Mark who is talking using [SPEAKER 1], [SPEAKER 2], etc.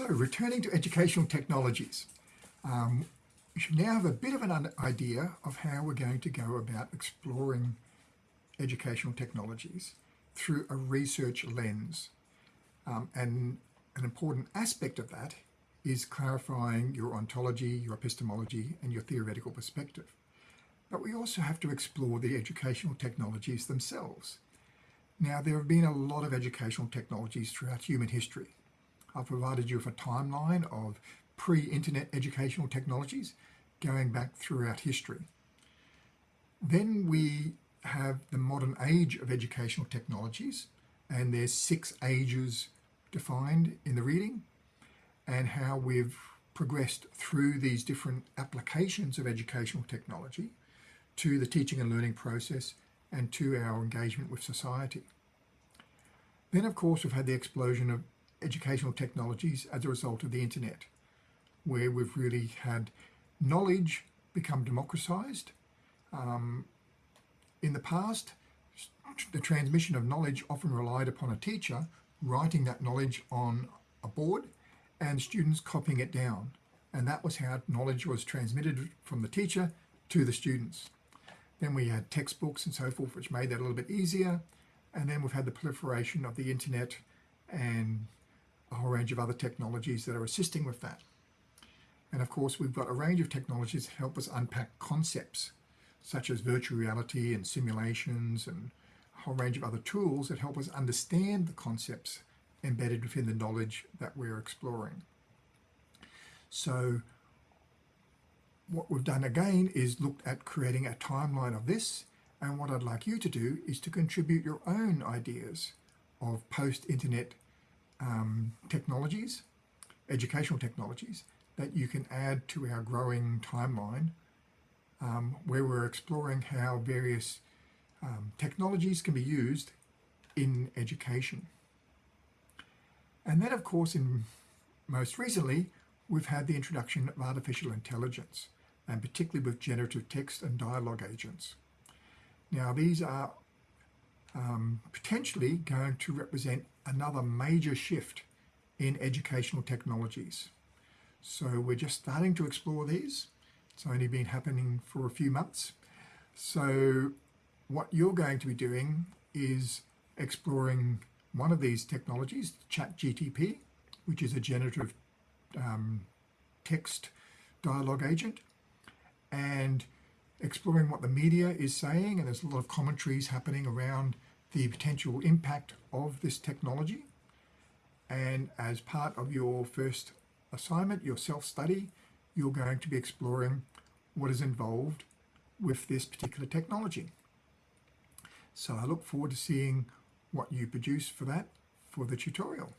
[SPEAKER 1] So returning to educational technologies, um, we should now have a bit of an idea of how we're going to go about exploring educational technologies through a research lens. Um, and an important aspect of that is clarifying your ontology, your epistemology, and your theoretical perspective. But we also have to explore the educational technologies themselves. Now, there have been a lot of educational technologies throughout human history. I've provided you with a timeline of pre-internet educational technologies going back throughout history. Then we have the modern age of educational technologies and there's six ages defined in the reading and how we've progressed through these different applications of educational technology to the teaching and learning process and to our engagement with society. Then of course we've had the explosion of educational technologies as a result of the internet, where we've really had knowledge become democratized. Um, in the past, the transmission of knowledge often relied upon a teacher writing that knowledge on a board and students copying it down. And that was how knowledge was transmitted from the teacher to the students. Then we had textbooks and so forth, which made that a little bit easier. And then we've had the proliferation of the internet and a whole range of other technologies that are assisting with that. And of course, we've got a range of technologies that help us unpack concepts such as virtual reality and simulations and a whole range of other tools that help us understand the concepts embedded within the knowledge that we're exploring. So what we've done again is looked at creating a timeline of this and what I'd like you to do is to contribute your own ideas of post-internet um, technologies, educational technologies, that you can add to our growing timeline um, where we're exploring how various um, technologies can be used in education. And then of course in most recently we've had the introduction of artificial intelligence and particularly with generative text and dialogue agents. Now these are um, potentially going to represent another major shift in educational technologies. So we're just starting to explore these. It's only been happening for a few months. So what you're going to be doing is exploring one of these technologies, ChatGTP, which is a generative um, text dialogue agent, and exploring what the media is saying. And there's a lot of commentaries happening around the potential impact of this technology. And as part of your first assignment, your self-study, you're going to be exploring what is involved with this particular technology. So I look forward to seeing what you produce for that for the tutorial.